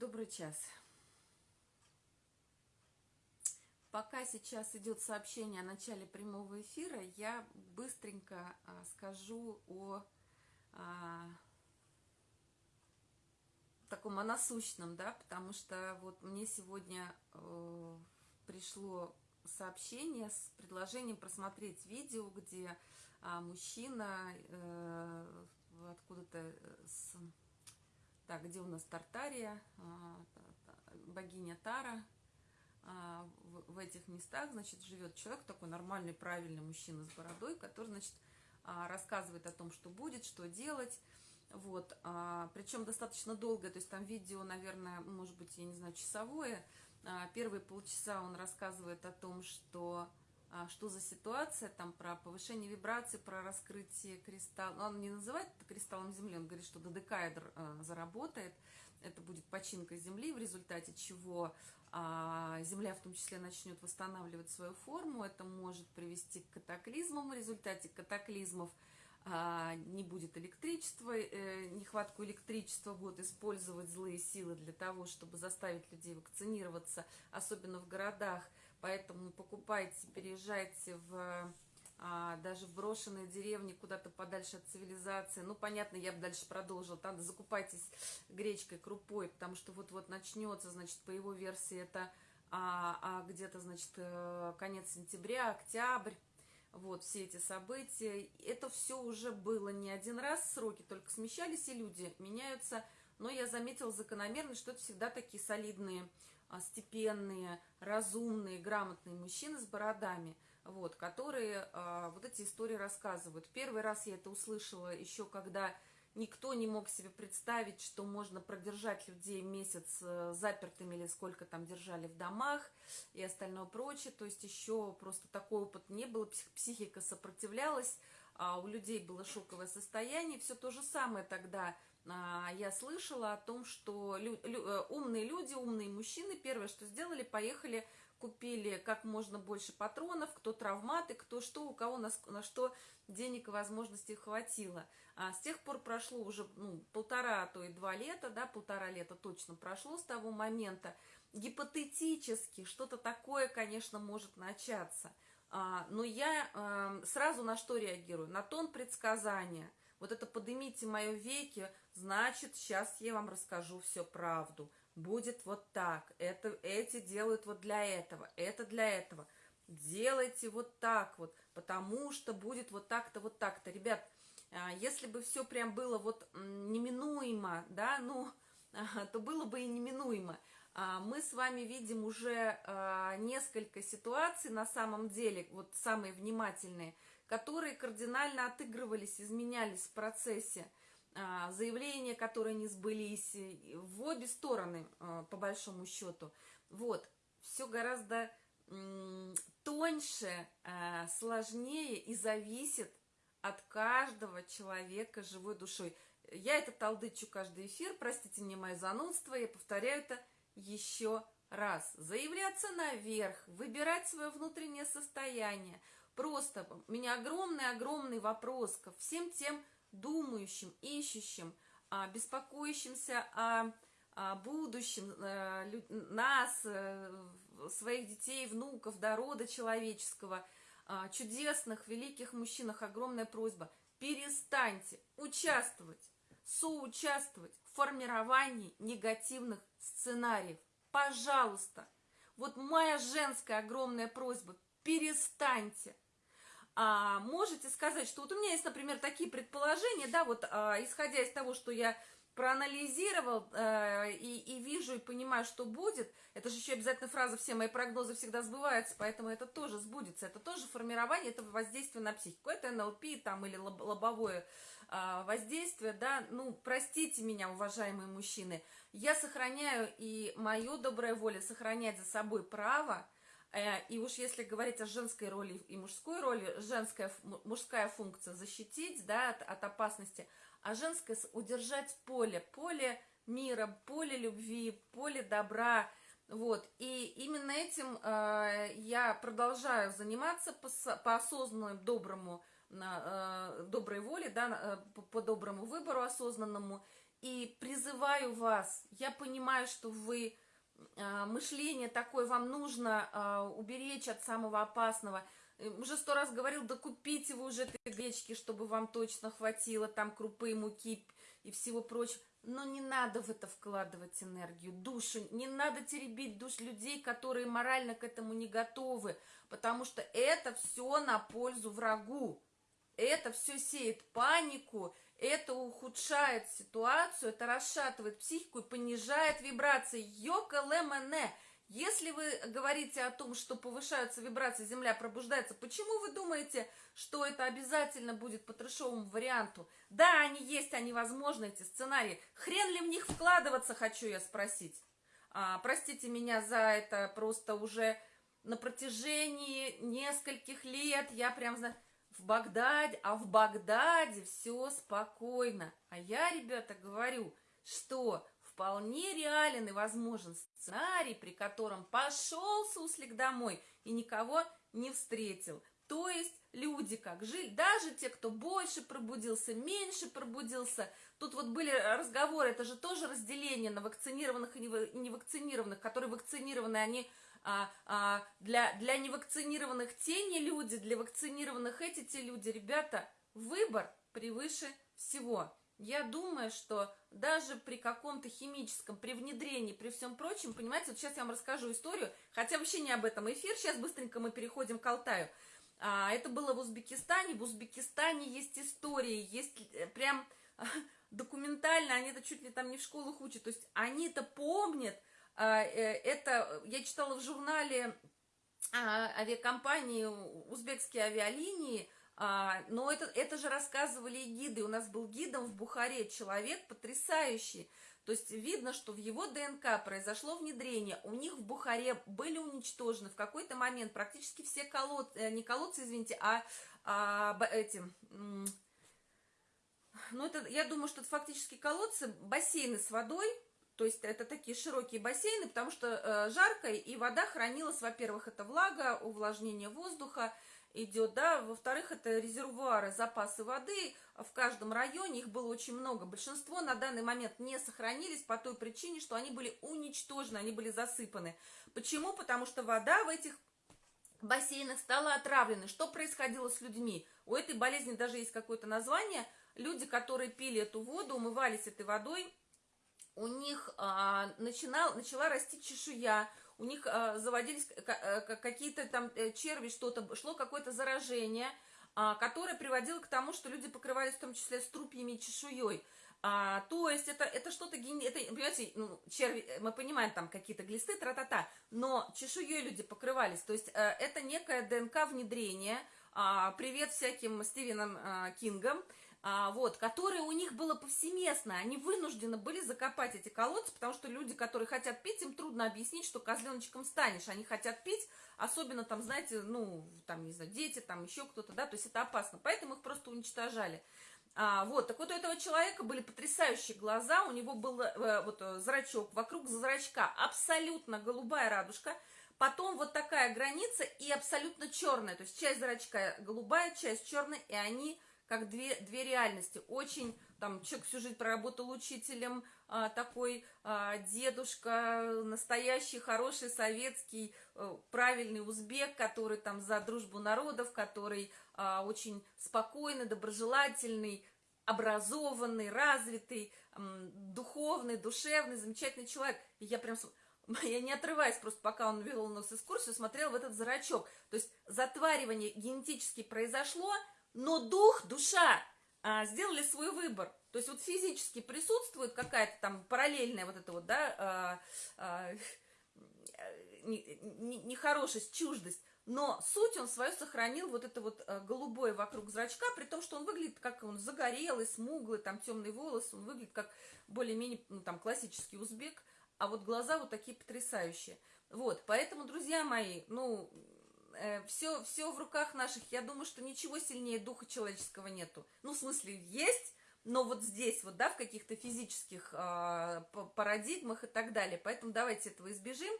добрый час. Пока сейчас идет сообщение о начале прямого эфира, я быстренько а, скажу о а, таком о насущном, да, потому что вот мне сегодня э, пришло сообщение с предложением просмотреть видео, где а, мужчина э, откуда-то с так, где у нас Тартария, а, богиня Тара, а, в этих местах, значит, живет человек, такой нормальный, правильный мужчина с бородой, который, значит, а, рассказывает о том, что будет, что делать, вот, причем достаточно долго, то есть там видео, наверное, может быть, я не знаю, часовое, первые полчаса он рассказывает о том, что что за ситуация, там про повышение вибрации, про раскрытие кристалла. Ну, он не называет это кристаллом Земли, он говорит, что додекаэдр а, заработает, это будет починка Земли, в результате чего а, Земля в том числе начнет восстанавливать свою форму, это может привести к катаклизмам, в результате катаклизмов а, не будет электричества, э, нехватку электричества будут использовать злые силы для того, чтобы заставить людей вакцинироваться, особенно в городах, Поэтому покупайте, переезжайте в а, даже в брошенные деревни, куда-то подальше от цивилизации. Ну, понятно, я бы дальше продолжила. Там закупайтесь гречкой, крупой, потому что вот-вот начнется, значит, по его версии это а, а где-то, значит, э, конец сентября, октябрь. Вот, все эти события. Это все уже было не один раз, сроки только смещались, и люди меняются. Но я заметила закономерность, что это всегда такие солидные степенные, разумные, грамотные мужчины с бородами, вот, которые а, вот эти истории рассказывают. Первый раз я это услышала еще когда никто не мог себе представить, что можно продержать людей месяц э, запертыми или сколько там держали в домах и остальное прочее. То есть еще просто такой опыт не было, психика сопротивлялась, а у людей было шоковое состояние. Все то же самое тогда а, я слышала о том, что лю лю э, умные люди, умные мужчины, первое, что сделали, поехали, купили как можно больше патронов, кто травматы, кто что, у кого на, на что денег и возможностей хватило. А с тех пор прошло уже ну, полтора, а то и два лета, да, полтора лета точно прошло с того момента. Гипотетически что-то такое, конечно, может начаться. А, но я а, сразу на что реагирую? На тон предсказания. Вот это поднимите мое веки, значит, сейчас я вам расскажу всю правду. Будет вот так, это, эти делают вот для этого, это для этого. Делайте вот так вот, потому что будет вот так-то, вот так-то. Ребят, а, если бы все прям было вот неминуемо, да, ну, то было бы и неминуемо. А, мы с вами видим уже а, несколько ситуаций на самом деле, вот самые внимательные, которые кардинально отыгрывались, изменялись в процессе. А, заявления, которые не сбылись, в обе стороны, а, по большому счету. Вот, все гораздо тоньше, а, сложнее и зависит от каждого человека живой душой. Я это толдычу каждый эфир, простите мне мое занудство, я повторяю это еще раз. Заявляться наверх, выбирать свое внутреннее состояние. Просто у меня огромный-огромный вопрос ко всем тем думающим, ищущим, а, беспокоящимся о, о будущем э, нас, э, своих детей, внуков, до рода человеческого, а, чудесных, великих мужчинах, огромная просьба. Перестаньте участвовать, соучаствовать в формировании негативных сценариев. Пожалуйста. Вот моя женская огромная просьба. Перестаньте а, можете сказать, что вот у меня есть, например, такие предположения, да, вот а, исходя из того, что я проанализировал э, и, и вижу, и понимаю, что будет, это же еще обязательно фраза «все мои прогнозы всегда сбываются», поэтому это тоже сбудется, это тоже формирование этого воздействия на психику, это НЛП там или лоб, лобовое э, воздействие, да, ну, простите меня, уважаемые мужчины, я сохраняю и мою добрая воля сохранять за собой право, и уж если говорить о женской роли и мужской роли, женская, мужская функция защитить да, от, от опасности, а женская удержать поле, поле мира, поле любви, поле добра. Вот. И именно этим э, я продолжаю заниматься по, по осознанному, доброму, э, доброй воле, да, э, по, по доброму выбору осознанному. И призываю вас, я понимаю, что вы мышление такое, вам нужно а, уберечь от самого опасного. Э, уже сто раз говорил, да купите вы уже этой гречки, чтобы вам точно хватило там крупы, муки и всего прочего. Но не надо в это вкладывать энергию, душу. Не надо теребить душ людей, которые морально к этому не готовы. Потому что это все на пользу врагу. Это все сеет панику, это ухудшает ситуацию, это расшатывает психику и понижает вибрации. Йока лемене. Если вы говорите о том, что повышаются вибрации, Земля пробуждается, почему вы думаете, что это обязательно будет по трешовому варианту? Да, они есть, они возможны, эти сценарии. Хрен ли в них вкладываться, хочу я спросить. А, простите меня за это, просто уже на протяжении нескольких лет я прям знаю в Багдаде, а в Багдаде все спокойно. А я, ребята, говорю, что вполне реален и возможен сценарий, при котором пошел Суслик домой и никого не встретил. То есть люди как жили, даже те, кто больше пробудился, меньше пробудился. Тут вот были разговоры, это же тоже разделение на вакцинированных и невакцинированных, которые вакцинированы, они а, а, для, для невакцинированных те не люди, для вакцинированных эти те люди. Ребята, выбор превыше всего. Я думаю, что даже при каком-то химическом, при внедрении, при всем прочем, понимаете, вот сейчас я вам расскажу историю, хотя вообще не об этом эфир, сейчас быстренько мы переходим к Алтаю. А, это было в Узбекистане, в Узбекистане есть истории, есть э, прям документально, они это чуть ли там не в школах учат, то есть они это помнят, это я читала в журнале а, авиакомпании «Узбекские авиалинии», а, но это, это же рассказывали и гиды. У нас был гидом в Бухаре человек потрясающий. То есть видно, что в его ДНК произошло внедрение. У них в Бухаре были уничтожены в какой-то момент практически все колодцы, э, не колодцы, извините, а, а эти... Ну, это, я думаю, что это фактически колодцы, бассейны с водой, то есть это такие широкие бассейны, потому что э, жарко, и вода хранилась, во-первых, это влага, увлажнение воздуха идет, да, во-вторых, это резервуары, запасы воды в каждом районе, их было очень много. Большинство на данный момент не сохранились по той причине, что они были уничтожены, они были засыпаны. Почему? Потому что вода в этих бассейнах стала отравленной. Что происходило с людьми? У этой болезни даже есть какое-то название. Люди, которые пили эту воду, умывались этой водой, у них а, начинал, начала расти чешуя, у них а, заводились а, какие-то там э, черви, что-то, шло какое-то заражение, а, которое приводило к тому, что люди покрывались в том числе струпьями и чешуей. А, то есть это, это что-то, это, понимаете, ну, черви, э, мы понимаем, там какие-то глисты, тра-та-та, но чешуей люди покрывались, то есть а, это некое ДНК внедрение, а, привет всяким Стивенам а, Кингам, а, вот, которое у них было повсеместно. Они вынуждены были закопать эти колодцы, потому что люди, которые хотят пить, им трудно объяснить, что козленочком станешь. Они хотят пить, особенно там, знаете, ну, там, не знаю, дети, там еще кто-то, да, то есть это опасно. Поэтому их просто уничтожали. А, вот, так вот у этого человека были потрясающие глаза, у него был э, вот э, зрачок, вокруг зрачка абсолютно голубая радужка, потом вот такая граница и абсолютно черная, то есть часть зрачка голубая, часть черная, и они как две, две реальности. Очень, там, человек всю жизнь проработал учителем, а, такой а, дедушка, настоящий, хороший, советский, а, правильный узбек, который там за дружбу народов, который а, очень спокойный, доброжелательный, образованный, развитый, духовный, душевный, замечательный человек. И я прям я не отрываясь, просто пока он вел у нас экскурсию, смотрела в этот зрачок. То есть затваривание генетически произошло, но дух, душа а, сделали свой выбор. То есть вот физически присутствует какая-то там параллельная вот эта вот, да, а, а, нехорошесть, чуждость, но суть он свою сохранил, вот это вот а, голубое вокруг зрачка, при том, что он выглядит как он загорелый, смуглый, там темный волос, он выглядит как более-менее, ну, там, классический узбек, а вот глаза вот такие потрясающие. Вот, поэтому, друзья мои, ну, все, э, все в руках наших. Я думаю, что ничего сильнее духа человеческого нету. Ну, в смысле, есть, но вот здесь, вот, да, в каких-то физических э, парадигмах и так далее. Поэтому давайте этого избежим.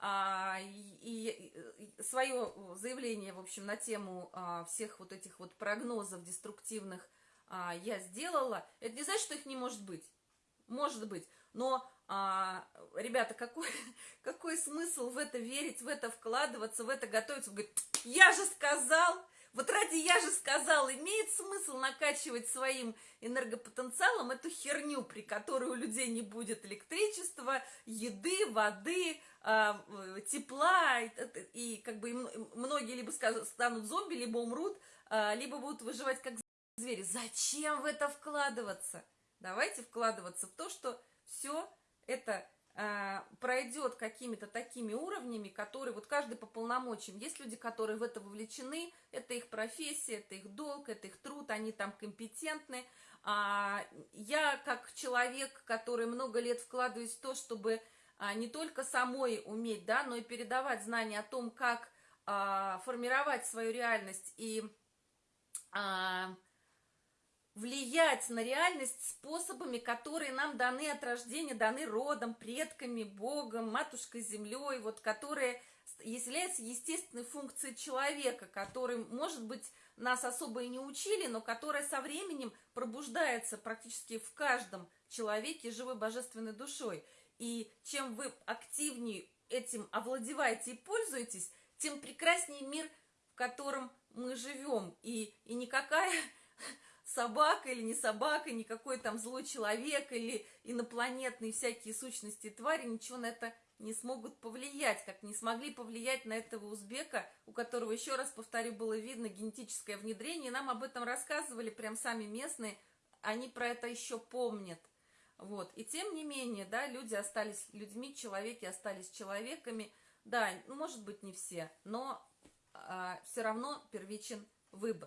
А, и, и свое заявление, в общем, на тему а, всех вот этих вот прогнозов деструктивных а, я сделала. Это не значит, что их не может быть. может быть. Но, а, ребята, какой, какой смысл в это верить, в это вкладываться, в это готовиться? Вы говорите, я же сказал, вот ради я же сказал, имеет смысл накачивать своим энергопотенциалом эту херню, при которой у людей не будет электричества, еды, воды, а, тепла, и, и как бы многие либо станут зомби, либо умрут, а, либо будут выживать как звери. Зачем в это вкладываться? Давайте вкладываться в то, что все это э, пройдет какими-то такими уровнями, которые вот каждый по полномочиям. Есть люди, которые в это вовлечены, это их профессия, это их долг, это их труд, они там компетентны. А я как человек, который много лет вкладываюсь в то, чтобы а, не только самой уметь, да, но и передавать знания о том, как а, формировать свою реальность и а, влиять на реальность способами, которые нам даны от рождения, даны родом, предками, Богом, Матушкой Землей, вот которые являются естественной функцией человека, который, может быть, нас особо и не учили, но которая со временем пробуждается практически в каждом человеке живой божественной душой. И чем вы активнее этим овладеваете и пользуетесь, тем прекраснее мир, в котором мы живем. И, и никакая собака или не собака, никакой там злой человек или инопланетные всякие сущности твари ничего на это не смогут повлиять, как не смогли повлиять на этого узбека, у которого, еще раз повторю, было видно генетическое внедрение, нам об этом рассказывали прям сами местные, они про это еще помнят. Вот. И тем не менее, да, люди остались людьми, человеки остались человеками. Да, ну, может быть, не все, но а, все равно первичен выбор.